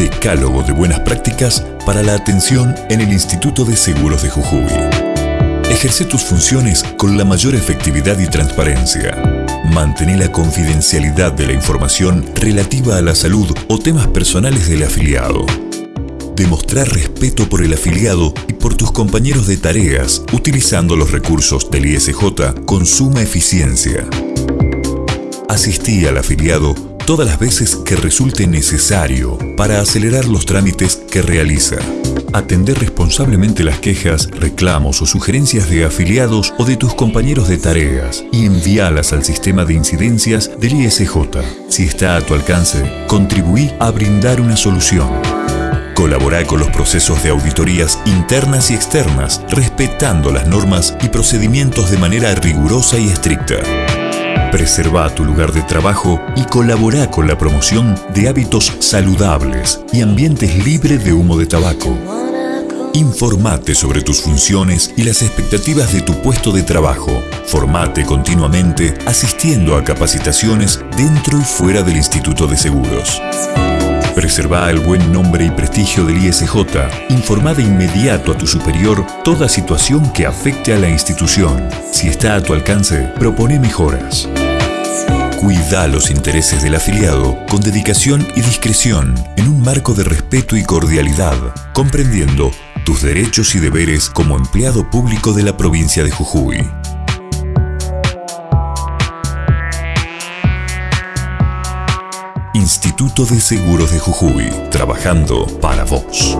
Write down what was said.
decálogo de buenas prácticas para la atención en el Instituto de Seguros de Jujuy. Ejerce tus funciones con la mayor efectividad y transparencia. Mantén la confidencialidad de la información relativa a la salud o temas personales del afiliado. Demostrar respeto por el afiliado y por tus compañeros de tareas utilizando los recursos del ISJ con suma eficiencia. Asistí al afiliado todas las veces que resulte necesario para acelerar los trámites que realiza. Atender responsablemente las quejas, reclamos o sugerencias de afiliados o de tus compañeros de tareas y envíalas al sistema de incidencias del ISJ. Si está a tu alcance, contribuí a brindar una solución. Colabora con los procesos de auditorías internas y externas, respetando las normas y procedimientos de manera rigurosa y estricta. Preserva tu lugar de trabajo y colabora con la promoción de hábitos saludables y ambientes libres de humo de tabaco. Informate sobre tus funciones y las expectativas de tu puesto de trabajo. Formate continuamente asistiendo a capacitaciones dentro y fuera del Instituto de Seguros. Preserva el buen nombre y prestigio del ISJ. Informa de inmediato a tu superior toda situación que afecte a la institución. Si está a tu alcance, propone mejoras. Cuida los intereses del afiliado con dedicación y discreción en un marco de respeto y cordialidad, comprendiendo tus derechos y deberes como empleado público de la provincia de Jujuy. Instituto de Seguros de Jujuy, trabajando para vos.